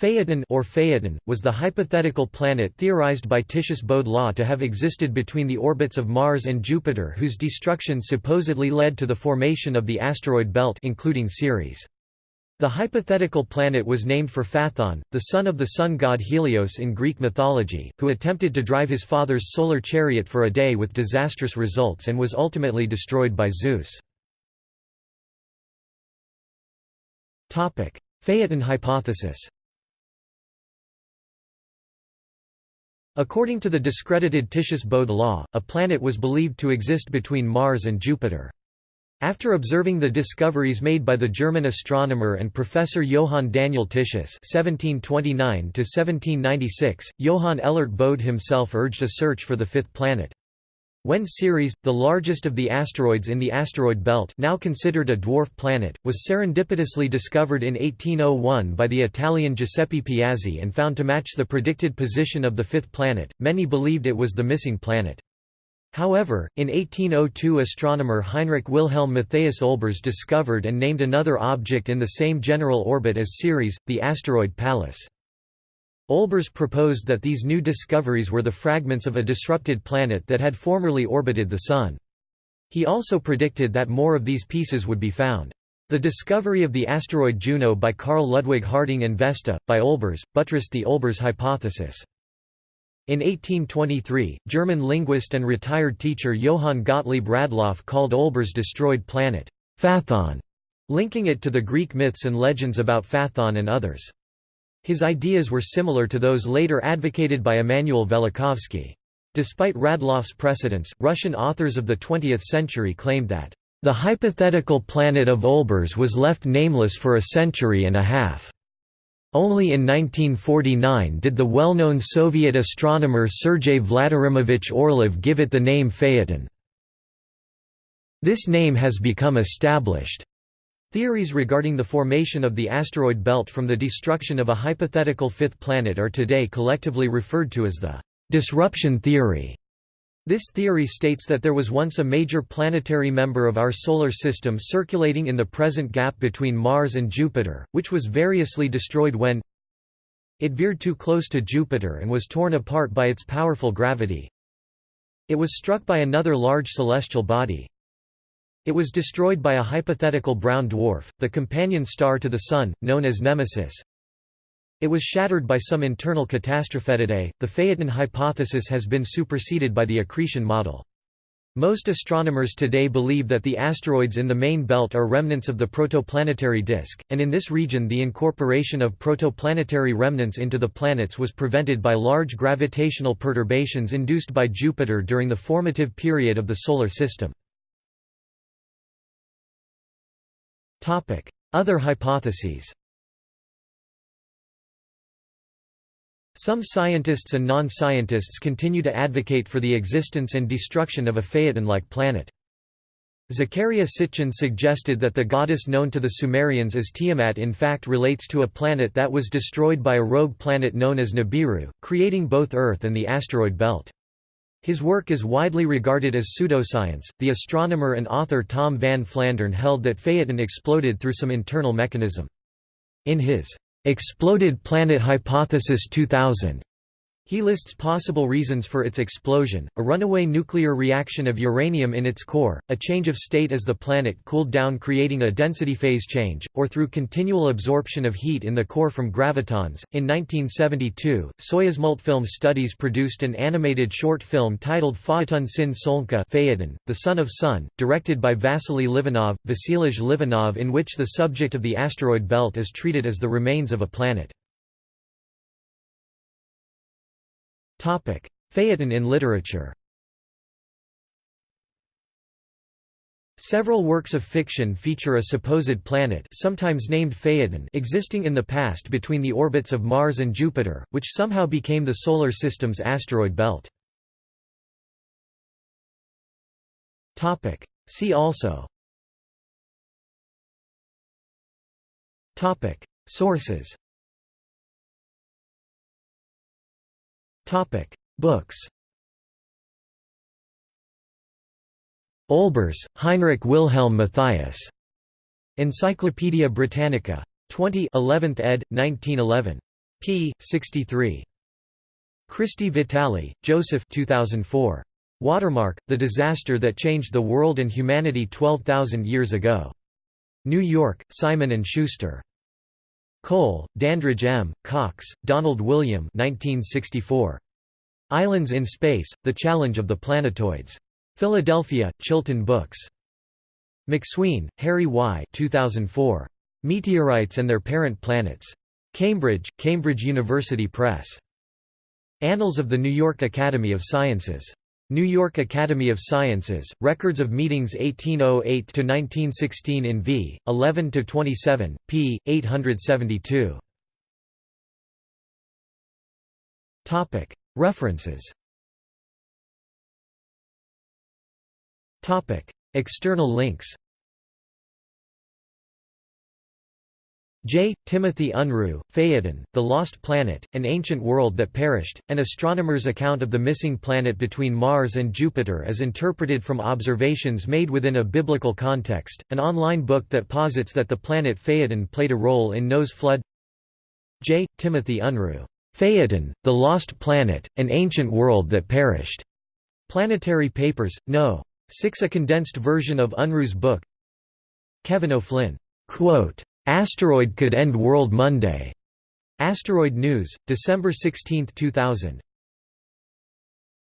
Phaeton or Phaeton, was the hypothetical planet theorized by Titius Bode Law to have existed between the orbits of Mars and Jupiter whose destruction supposedly led to the formation of the asteroid belt including Ceres. The hypothetical planet was named for Phaethon, the son of the sun god Helios in Greek mythology, who attempted to drive his father's solar chariot for a day with disastrous results and was ultimately destroyed by Zeus. Phaeton hypothesis According to the discredited Titius Bode law, a planet was believed to exist between Mars and Jupiter. After observing the discoveries made by the German astronomer and professor Johann Daniel Titius (1729–1796), Johann Elert Bode himself urged a search for the fifth planet. When Ceres, the largest of the asteroids in the asteroid belt now considered a dwarf planet, was serendipitously discovered in 1801 by the Italian Giuseppe Piazzi and found to match the predicted position of the fifth planet, many believed it was the missing planet. However, in 1802 astronomer Heinrich Wilhelm Matthias Olbers discovered and named another object in the same general orbit as Ceres, the asteroid Pallas. Olbers proposed that these new discoveries were the fragments of a disrupted planet that had formerly orbited the Sun. He also predicted that more of these pieces would be found. The discovery of the asteroid Juno by Carl Ludwig Harding and Vesta, by Olbers, buttressed the Olbers hypothesis. In 1823, German linguist and retired teacher Johann Gottlieb Radloff called Olbers' destroyed planet, Phaethon, linking it to the Greek myths and legends about Phaethon and others. His ideas were similar to those later advocated by Immanuel Velikovsky. Despite Radloff's precedence, Russian authors of the 20th century claimed that, "...the hypothetical planet of Olbers was left nameless for a century and a half." Only in 1949 did the well-known Soviet astronomer Sergei Vladimirovich Orlov give it the name Phaeton. This name has become established. Theories regarding the formation of the asteroid belt from the destruction of a hypothetical fifth planet are today collectively referred to as the disruption theory. This theory states that there was once a major planetary member of our Solar System circulating in the present gap between Mars and Jupiter, which was variously destroyed when it veered too close to Jupiter and was torn apart by its powerful gravity. It was struck by another large celestial body, it was destroyed by a hypothetical brown dwarf, the companion star to the Sun, known as Nemesis. It was shattered by some internal catastrophe. Today, the Phaeton hypothesis has been superseded by the accretion model. Most astronomers today believe that the asteroids in the main belt are remnants of the protoplanetary disk, and in this region the incorporation of protoplanetary remnants into the planets was prevented by large gravitational perturbations induced by Jupiter during the formative period of the Solar System. Other hypotheses Some scientists and non-scientists continue to advocate for the existence and destruction of a Phaeton-like planet. Zecharia Sitchin suggested that the goddess known to the Sumerians as Tiamat in fact relates to a planet that was destroyed by a rogue planet known as Nibiru, creating both Earth and the asteroid belt. His work is widely regarded as pseudoscience. The astronomer and author Tom Van Flandern held that Phaeton exploded through some internal mechanism. In his Exploded Planet Hypothesis 2000, he lists possible reasons for its explosion, a runaway nuclear reaction of uranium in its core, a change of state as the planet cooled down creating a density phase change, or through continual absorption of heat in the core from gravitons. In 1972, Soyuz Multfilm Studios produced an animated short film titled Phaeton Syn Solnka Phaeton, the Son of Sun, directed by Vasily Livanov, Vasilij Livanov in which the subject of the asteroid belt is treated as the remains of a planet. Phaeton in literature. Several works of fiction feature a supposed planet sometimes named Phaeton existing in the past between the orbits of Mars and Jupiter, which somehow became the Solar System's asteroid belt. See also. Sources Books Olbers, Heinrich Wilhelm Matthias. Encyclopædia Britannica. 20 11th ed., 1911. p. 63. Cristi Vitali, Joseph 2004. Watermark, The Disaster That Changed the World and Humanity 12,000 Years Ago. New York, Simon & Schuster. Cole, Dandridge M., Cox, Donald William 1964. Islands in Space, The Challenge of the Planetoids. Philadelphia, Chilton Books. McSween, Harry Y. 2004. Meteorites and Their Parent Planets. Cambridge, Cambridge University Press. Annals of the New York Academy of Sciences. New York Academy of Sciences, Records of Meetings 1808–1916 in v. 11–27, p. 872. References External links J. Timothy Unruh, Phaethon, The Lost Planet, An Ancient World That Perished, an astronomer's account of the missing planet between Mars and Jupiter as interpreted from observations made within a biblical context, an online book that posits that the planet Phaethon played a role in Noah's flood J. Timothy Unruh, Phaethon, The Lost Planet, An Ancient World That Perished. Planetary Papers, No. 6 A condensed version of Unruh's book Kevin O'Flynn, quote, Asteroid could end world Monday. Asteroid News, December 16, 2000.